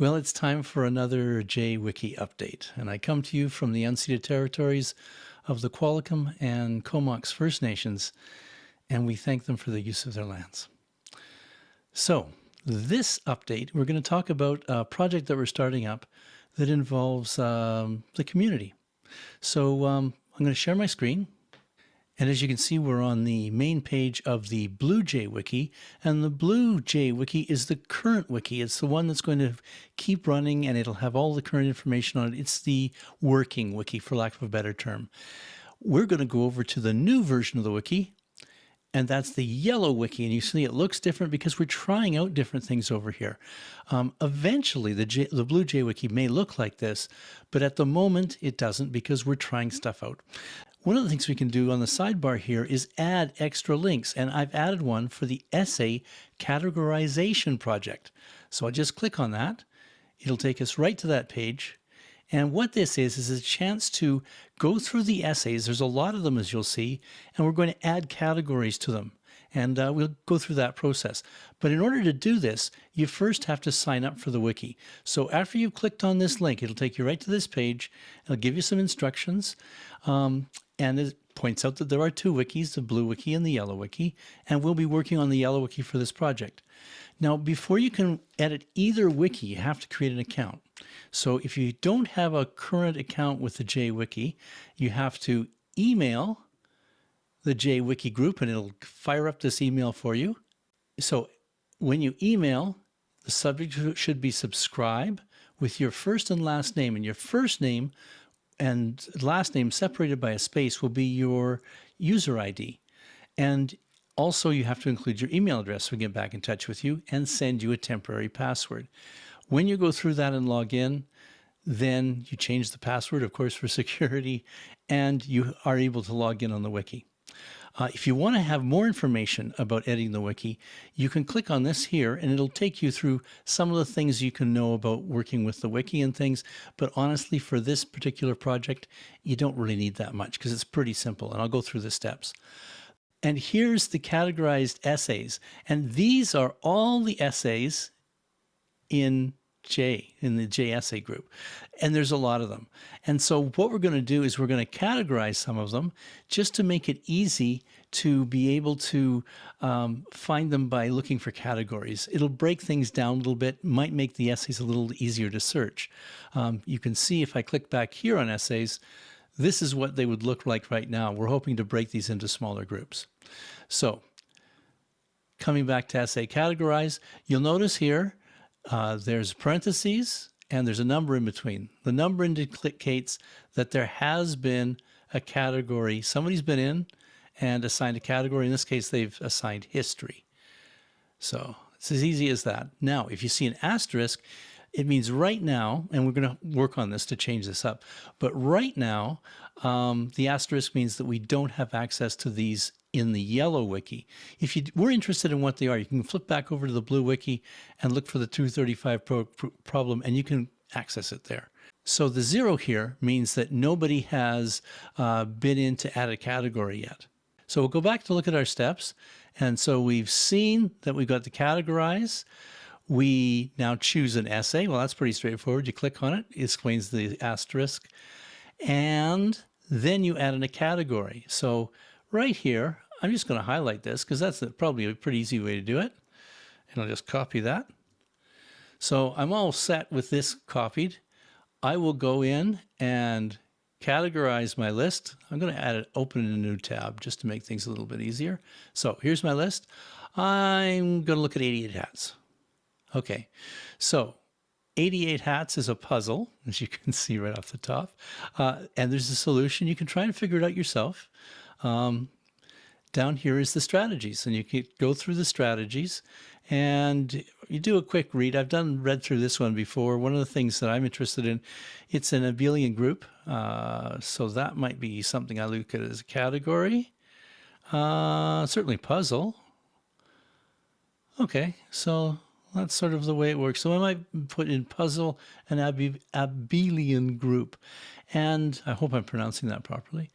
Well, it's time for another JWiki update, and I come to you from the unceded territories of the Qualicum and Comox First Nations, and we thank them for the use of their lands. So, this update, we're going to talk about a project that we're starting up that involves um, the community. So um, I'm going to share my screen and as you can see, we're on the main page of the BlueJ Wiki, and the BlueJ Wiki is the current wiki. It's the one that's going to keep running and it'll have all the current information on it. It's the working wiki, for lack of a better term. We're going to go over to the new version of the wiki, and that's the yellow wiki. And you see it looks different because we're trying out different things over here. Um, eventually, the, J, the BlueJ wiki may look like this, but at the moment it doesn't because we're trying stuff out. One of the things we can do on the sidebar here is add extra links, and I've added one for the essay categorization project. So I'll just click on that. It'll take us right to that page. And what this is, is a chance to go through the essays. There's a lot of them, as you'll see, and we're going to add categories to them. And uh, we'll go through that process. But in order to do this, you first have to sign up for the wiki. So after you've clicked on this link, it'll take you right to this page. It'll give you some instructions. Um, and it points out that there are two wikis, the blue wiki and the yellow wiki, and we'll be working on the yellow wiki for this project. Now, before you can edit either wiki, you have to create an account. So if you don't have a current account with the JWiki, you have to email the JWiki group and it'll fire up this email for you. So when you email, the subject should be subscribe with your first and last name. And your first name and last name separated by a space will be your user ID. And also you have to include your email address so we get back in touch with you and send you a temporary password. When you go through that and log in, then you change the password, of course, for security, and you are able to log in on the wiki. Uh, if you want to have more information about editing the wiki, you can click on this here and it'll take you through some of the things you can know about working with the wiki and things. But honestly, for this particular project, you don't really need that much because it's pretty simple. And I'll go through the steps. And here's the categorized essays. And these are all the essays in J in the JSA group. And there's a lot of them. And so what we're going to do is we're going to categorize some of them just to make it easy to be able to um, find them by looking for categories. It'll break things down a little bit, might make the essays a little easier to search. Um, you can see if I click back here on essays, this is what they would look like right now. We're hoping to break these into smaller groups. So coming back to essay categorize, you'll notice here uh, there's parentheses and there's a number in between. The number indicates that there has been a category. Somebody's been in and assigned a category. In this case, they've assigned history. So it's as easy as that. Now, if you see an asterisk, it means right now, and we're going to work on this to change this up, but right now, um, the asterisk means that we don't have access to these in the yellow wiki. If you were interested in what they are, you can flip back over to the blue wiki and look for the 235 pro problem and you can access it there. So the zero here means that nobody has uh, been in to add a category yet. So we'll go back to look at our steps. And so we've seen that we've got to categorize. We now choose an essay. Well, that's pretty straightforward. You click on it, it explains the asterisk. And then you add in a category. So right here, I'm just going to highlight this because that's probably a pretty easy way to do it. And I'll just copy that. So I'm all set with this copied. I will go in and categorize my list. I'm going to add it, open in a new tab just to make things a little bit easier. So here's my list. I'm going to look at 88 hats. Okay, so 88 hats is a puzzle, as you can see right off the top. Uh, and there's a solution. You can try and figure it out yourself. Um, down here is the strategies and you can go through the strategies and you do a quick read. I've done read through this one before. One of the things that I'm interested in, it's an abelian group. Uh, so that might be something I look at as a category. Uh, certainly puzzle. Okay, so that's sort of the way it works. So I might put in puzzle and ab abelian group. And I hope I'm pronouncing that properly.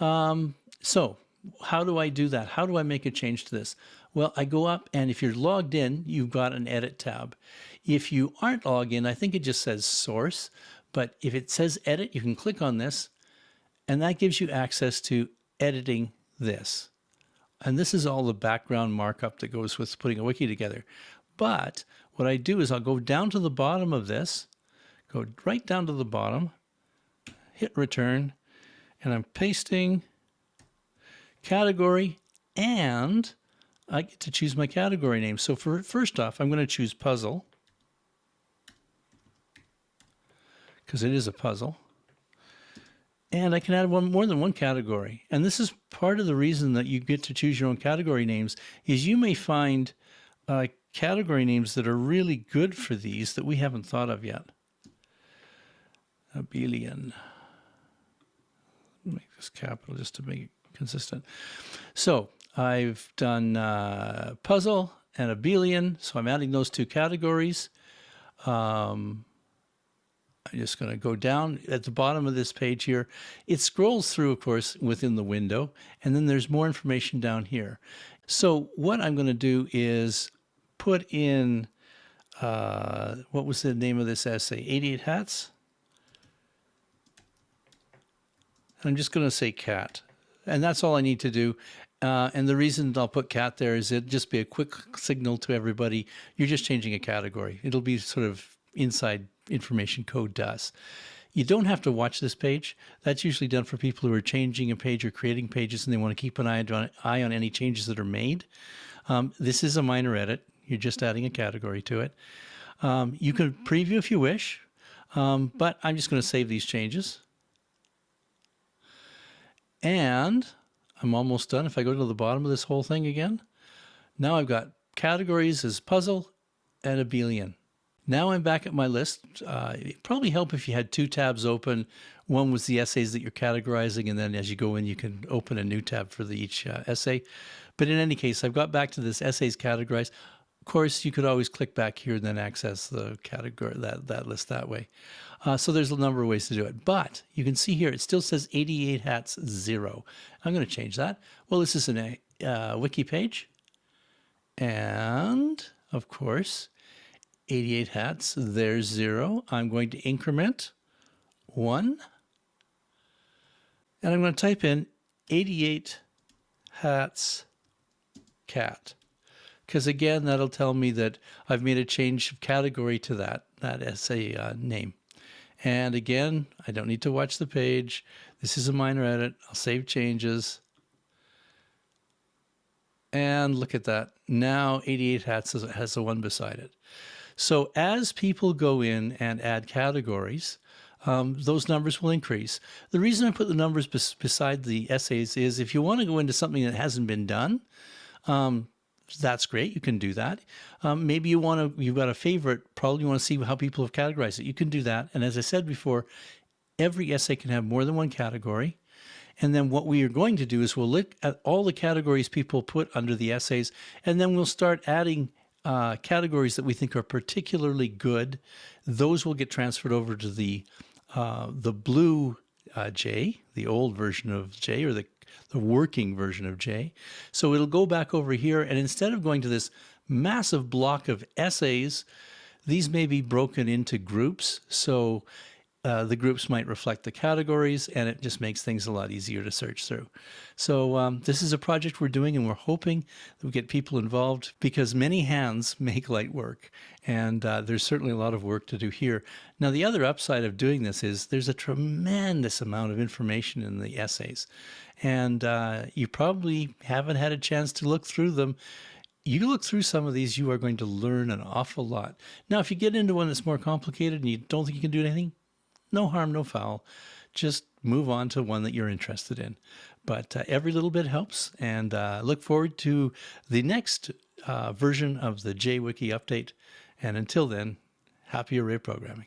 Um, so how do I do that? How do I make a change to this? Well, I go up and if you're logged in, you've got an edit tab. If you aren't logged in, I think it just says source, but if it says edit, you can click on this and that gives you access to editing this. And this is all the background markup that goes with putting a wiki together. But what I do is I'll go down to the bottom of this, go right down to the bottom, hit return, and I'm pasting category and I get to choose my category name. So for first off, I'm going to choose puzzle because it is a puzzle. And I can add one more than one category. And this is part of the reason that you get to choose your own category names is you may find uh, category names that are really good for these that we haven't thought of yet. Abelian. Make this capital just to make it consistent. So I've done uh, puzzle and abelian, so I'm adding those two categories. Um, I'm just going to go down at the bottom of this page here. It scrolls through, of course, within the window, and then there's more information down here. So what I'm going to do is put in, uh, what was the name of this essay? 88 Hats? I'm just going to say cat. And that's all I need to do. Uh, and the reason I'll put cat there is it just be a quick signal to everybody. You're just changing a category. It'll be sort of inside information code does. You don't have to watch this page. That's usually done for people who are changing a page or creating pages and they want to keep an eye on, eye on any changes that are made. Um, this is a minor edit. You're just adding a category to it. Um, you can preview if you wish, um, but I'm just going to save these changes. And I'm almost done. If I go to the bottom of this whole thing again, now I've got categories as puzzle and abelian. Now I'm back at my list. Uh, it'd probably help if you had two tabs open. One was the essays that you're categorizing, and then as you go in, you can open a new tab for the, each uh, essay. But in any case, I've got back to this essays categorized. Course, you could always click back here and then access the category that, that list that way. Uh, so there's a number of ways to do it. But you can see here, it still says 88 hats zero. I'm going to change that. Well, this is a uh, wiki page. And of course, 88 hats, there's zero. I'm going to increment one. And I'm going to type in 88 hats cat. Because again, that'll tell me that I've made a change of category to that, that essay uh, name. And again, I don't need to watch the page. This is a minor edit. I'll save changes. And look at that. Now 88 hats has the one beside it. So as people go in and add categories, um, those numbers will increase. The reason I put the numbers bes beside the essays is if you want to go into something that hasn't been done, um, that's great. You can do that. Um, maybe you want to, you've got a favorite, probably you want to see how people have categorized it. You can do that. And as I said before, every essay can have more than one category. And then what we are going to do is we'll look at all the categories people put under the essays, and then we'll start adding uh, categories that we think are particularly good, those will get transferred over to the uh, the blue uh, J, the old version of J, or the the working version of J. So it'll go back over here, and instead of going to this massive block of essays, these may be broken into groups. So uh, the groups might reflect the categories and it just makes things a lot easier to search through. So um, this is a project we're doing and we're hoping that we get people involved because many hands make light work and uh, there's certainly a lot of work to do here. Now the other upside of doing this is there's a tremendous amount of information in the essays and uh, you probably haven't had a chance to look through them you look through some of these, you are going to learn an awful lot. Now, if you get into one that's more complicated and you don't think you can do anything, no harm, no foul. Just move on to one that you're interested in. But uh, every little bit helps, and uh, look forward to the next uh, version of the JWiki update. And until then, happy array programming.